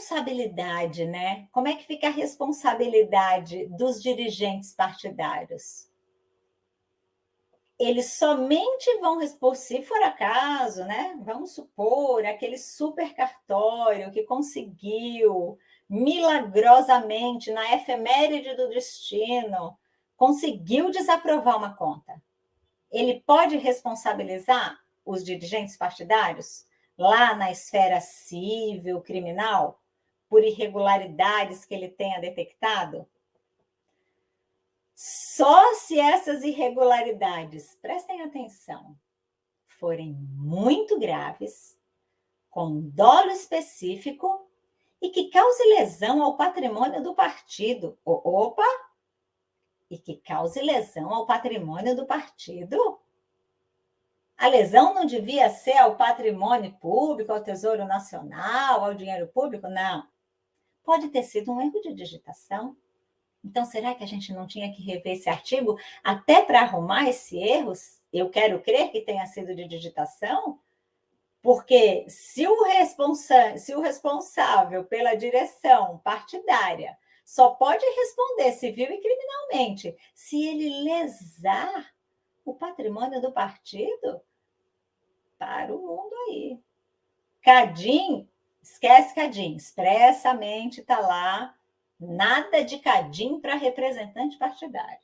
responsabilidade, né? Como é que fica a responsabilidade dos dirigentes partidários? Eles somente vão responder, se for acaso, né? Vamos supor, aquele super cartório que conseguiu milagrosamente, na efeméride do destino, conseguiu desaprovar uma conta. Ele pode responsabilizar os dirigentes partidários? lá na esfera civil, criminal, por irregularidades que ele tenha detectado? Só se essas irregularidades, prestem atenção, forem muito graves, com dolo específico e que cause lesão ao patrimônio do partido. Opa! E que cause lesão ao patrimônio do partido? A lesão não devia ser ao patrimônio público, ao Tesouro Nacional, ao dinheiro público? Não. Pode ter sido um erro de digitação. Então, será que a gente não tinha que rever esse artigo até para arrumar esse erro? Eu quero crer que tenha sido de digitação, porque se o, responsa se o responsável pela direção partidária só pode responder civil e criminalmente se ele lesar o patrimônio do partido, para o mundo aí. Cadim, esquece Cadim, expressamente está lá, nada de Cadim para representante partidário.